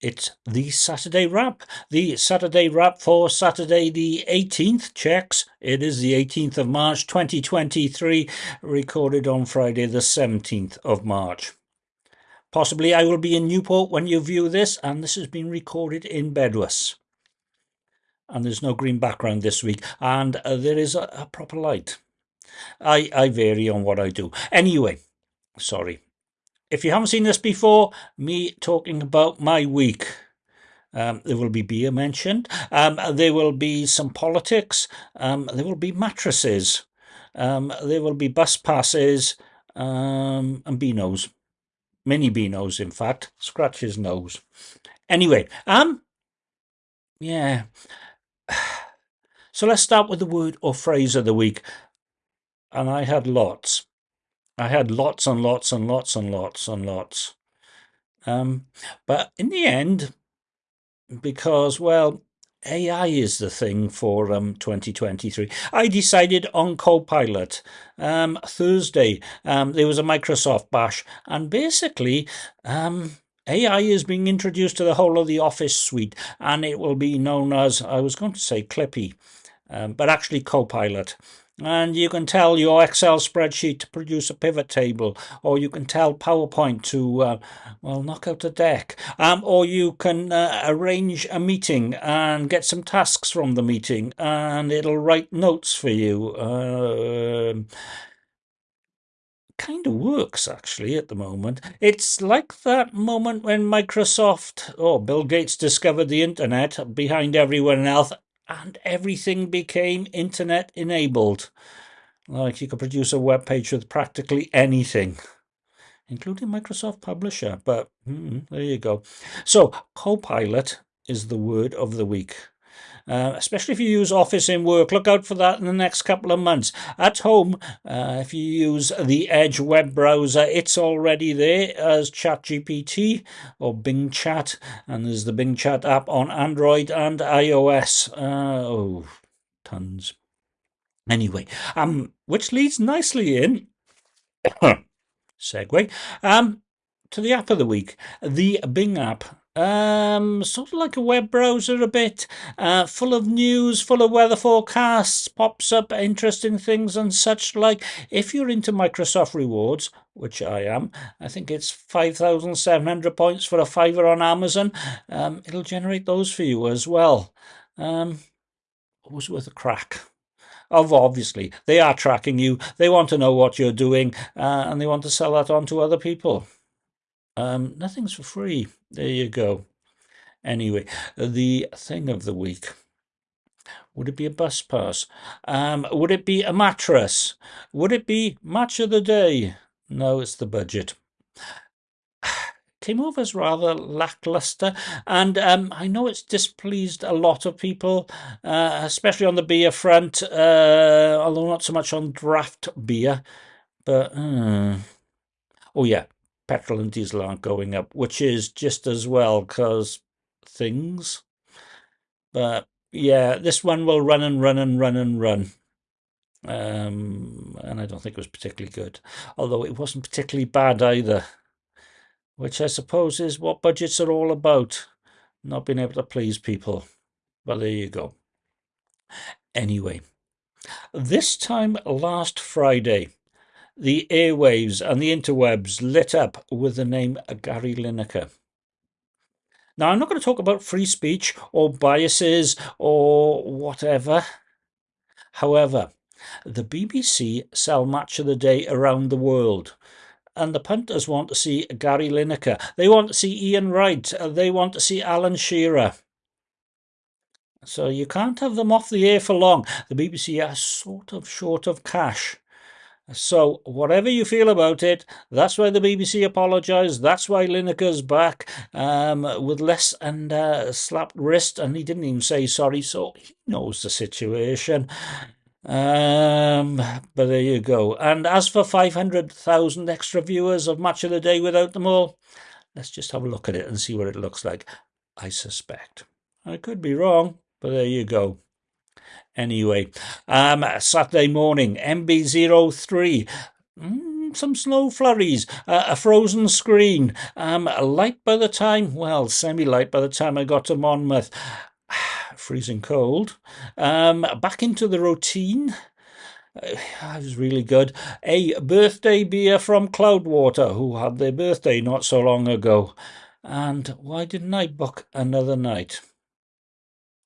it's the Saturday Wrap. The Saturday Wrap for Saturday the 18th checks. It is the 18th of March 2023, recorded on Friday the 17th of March. Possibly I will be in Newport when you view this, and this has been recorded in Bedwas. And there's no green background this week, and uh, there is a, a proper light. I, I vary on what I do. Anyway, sorry. If you haven't seen this before, me talking about my week. Um, there will be beer mentioned. Um, there will be some politics. Um, there will be mattresses. Um, there will be bus passes um, and Beanos. Mini Beanos, in fact. Scratch his nose. Anyway, um, yeah. So let's start with the word or phrase of the week. And I had lots. I had lots and lots and lots and lots and lots. Um, but in the end, because, well, AI is the thing for um, 2023. I decided on Copilot. Um, Thursday, um, there was a Microsoft bash, and basically, um, AI is being introduced to the whole of the Office suite, and it will be known as, I was going to say Clippy, um, but actually Copilot and you can tell your Excel spreadsheet to produce a pivot table, or you can tell PowerPoint to, uh, well, knock out a deck, um, or you can uh, arrange a meeting and get some tasks from the meeting, and it'll write notes for you. Uh, kind of works actually at the moment. It's like that moment when Microsoft or Bill Gates discovered the internet behind everyone else and everything became internet enabled. Like you could produce a web page with practically anything, including Microsoft Publisher. But there you go. So, Copilot is the word of the week. Uh, especially if you use Office in work. Look out for that in the next couple of months. At home, uh, if you use the Edge web browser, it's already there as ChatGPT or Bing Chat, and there's the Bing Chat app on Android and iOS. Uh, oh, tons. Anyway, um, which leads nicely in. segue um, to the app of the week, the Bing app um, sort of like a web browser a bit, uh, full of news, full of weather forecasts, pops up interesting things and such like. If you're into Microsoft rewards, which I am, I think it's 5,700 points for a fiver on Amazon, um, it'll generate those for you as well. Um, was worth a crack of obviously they are tracking you they want to know what you're doing uh, and they want to sell that on to other people um, nothing's for free. There you go. Anyway, the thing of the week. Would it be a bus pass? Um, would it be a mattress? Would it be match of the day? No, it's the budget. Came off as rather lackluster, and um, I know it's displeased a lot of people, uh, especially on the beer front, uh, although not so much on draft beer. But, uh, oh yeah, petrol and diesel aren't going up, which is just as well because things. But yeah, this one will run and run and run and run. Um, and I don't think it was particularly good, although it wasn't particularly bad either, which I suppose is what budgets are all about, not being able to please people. But there you go. Anyway, this time last Friday, the airwaves and the interwebs lit up with the name Gary Lineker. Now, I'm not going to talk about free speech or biases or whatever. However, the BBC sell Match of the Day around the world. And the punters want to see Gary Lineker. They want to see Ian Wright. They want to see Alan Shearer. So you can't have them off the air for long. The BBC are sort of short of cash. So, whatever you feel about it, that's why the BBC apologised. That's why Lineker's back um, with less and uh, slapped wrist, and he didn't even say sorry, so he knows the situation. Um, but there you go. And as for 500,000 extra viewers of Match of the Day without them all, let's just have a look at it and see what it looks like. I suspect. I could be wrong, but there you go. Anyway, um, Saturday morning, MB03. Mm, some snow flurries, uh, a frozen screen, um, light by the time, well, semi-light by the time I got to Monmouth. Freezing cold. Um, back into the routine. Uh, that was really good. A birthday beer from Cloudwater, who had their birthday not so long ago. And why didn't I book another night?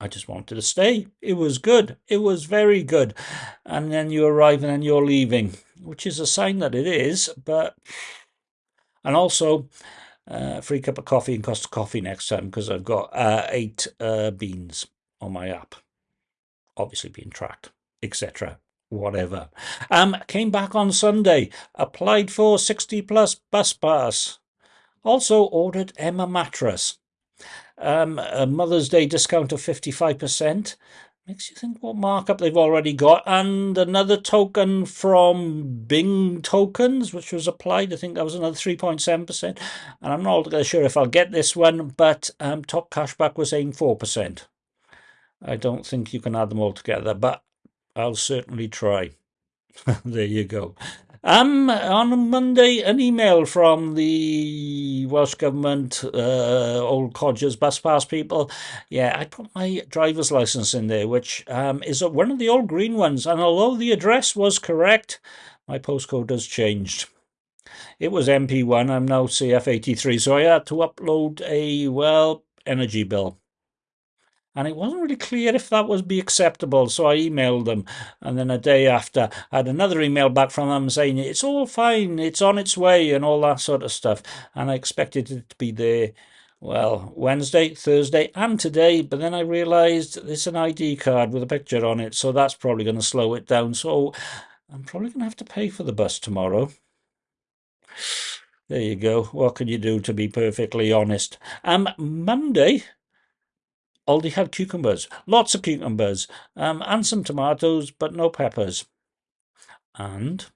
I just wanted to stay. It was good. It was very good. And then you arrive and then you're leaving, which is a sign that it is. But and also uh, free cup of coffee and Costa Coffee next time because I've got uh, eight uh, beans on my app, obviously being tracked, etc. Whatever. Um, came back on Sunday. Applied for sixty plus bus pass. Also ordered Emma mattress um, a Mother's Day discount of 55%. Makes you think what markup they've already got. And another token from Bing Tokens, which was applied. I think that was another 3.7%. And I'm not altogether sure if I'll get this one, but um, Top Cashback was saying 4%. I don't think you can add them all together, but I'll certainly try. there you go. Um, on Monday, an email from the Welsh Government, uh, Old Codgers Bus Pass people. Yeah, I put my driver's license in there, which um, is one of the old green ones. And although the address was correct, my postcode has changed. It was MP1, I'm now CF83, so I had to upload a, well, energy bill and it wasn't really clear if that would be acceptable. So I emailed them, and then a day after, I had another email back from them saying it's all fine, it's on its way, and all that sort of stuff. And I expected it to be there. Well, Wednesday, Thursday, and today, but then I realised it's an ID card with a picture on it, so that's probably going to slow it down. So I'm probably going to have to pay for the bus tomorrow. There you go. What can you do to be perfectly honest? Um, Monday, Aldi had cucumbers, lots of cucumbers, um, and some tomatoes, but no peppers. And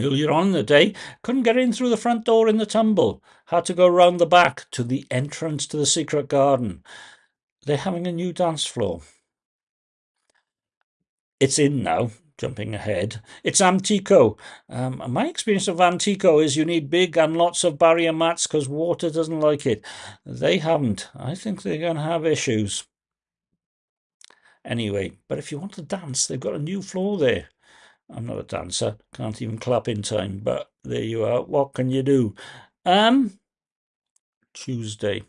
earlier on in the day, couldn't get in through the front door in the tumble, had to go round the back to the entrance to the secret garden. They're having a new dance floor. It's in now, jumping ahead. It's Antico. Um, my experience of Antico is you need big and lots of barrier mats because water doesn't like it. They haven't. I think they're going to have issues. Anyway, but if you want to dance, they've got a new floor there. I'm not a dancer, can't even clap in time, but there you are. What can you do? Um, Tuesday.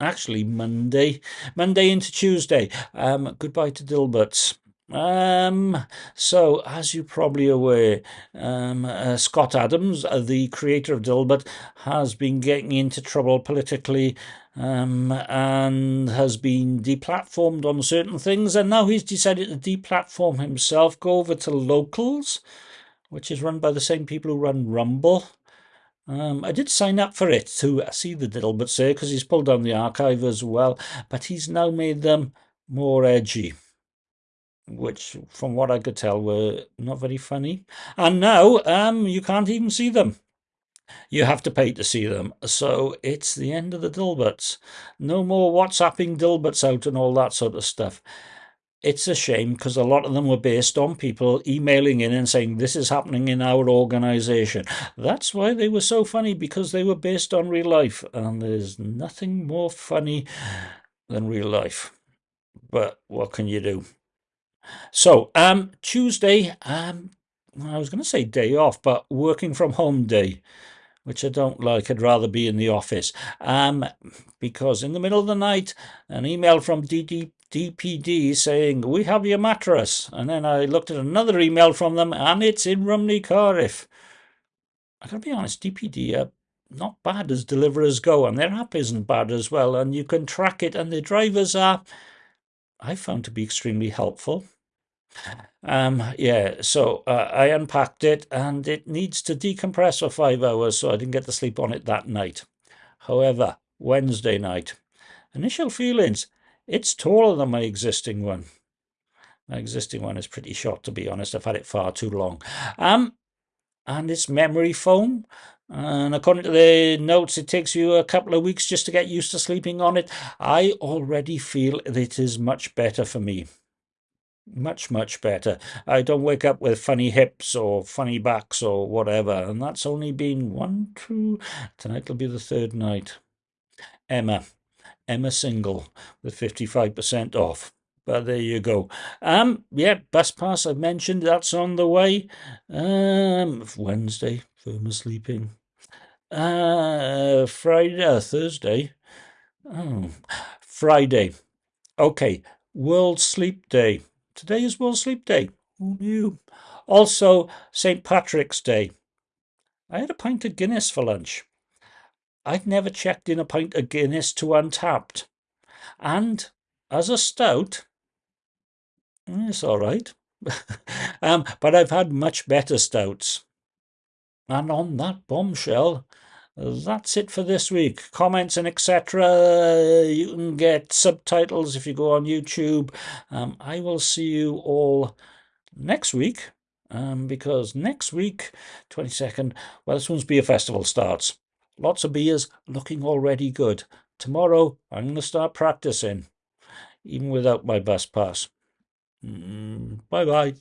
Actually, Monday. Monday into Tuesday. Um, goodbye to Dilbert's. Um, so, as you're probably aware, um, uh, Scott Adams, uh, the creator of Dilbert, has been getting into trouble politically um, and has been deplatformed on certain things, and now he's decided to deplatform himself, go over to Locals, which is run by the same people who run Rumble. Um, I did sign up for it to see the Dilberts there because he's pulled down the archive as well, but he's now made them more edgy which from what I could tell were not very funny. And now um, you can't even see them. You have to pay to see them. So it's the end of the Dilberts. No more WhatsApping Dilberts out and all that sort of stuff. It's a shame because a lot of them were based on people emailing in and saying, This is happening in our organization. That's why they were so funny because they were based on real life. And there's nothing more funny than real life. But what can you do? So, um, Tuesday, um, I was going to say day off, but working from home day, which I don't like. I'd rather be in the office. Um, because in the middle of the night, an email from DD, DPD saying, We have your mattress. And then I looked at another email from them, and it's in Rumney Cardiff. I've gotta be honest, DPD are not bad as deliverers go, and their app isn't bad as well, and you can track it, and the drivers are, I found to be extremely helpful. Um, yeah, so uh, I unpacked it and it needs to decompress for five hours, so I didn't get to sleep on it that night. However, Wednesday night, initial feelings, it's taller than my existing one. My existing one is pretty short, to be honest. I've had it far too long. Um, and it's memory foam. And according to the notes, it takes you a couple of weeks just to get used to sleeping on it. I already feel that it is much better for me. Much much better. I don't wake up with funny hips or funny backs or whatever and that's only been one two tonight will be the third night. Emma emma single with 55% off. But there you go. Um yeah bus pass i've mentioned that's on the way. Um wednesday firma sleeping. Uh friday uh, thursday. Oh friday. Okay world sleep day Today is World Sleep Day. Who knew? Also, St. Patrick's Day. I had a pint of Guinness for lunch. I'd never checked in a pint of Guinness to Untappd. And as a stout, it's all right. um, but I've had much better stouts. And on that bombshell, that's it for this week. Comments and etc. You can get subtitles if you go on YouTube. Um, I will see you all next week um, because next week, 22nd, well, this one's beer festival starts. Lots of beers looking already good. Tomorrow, I'm going to start practicing, even without my bus pass. Mm, bye bye.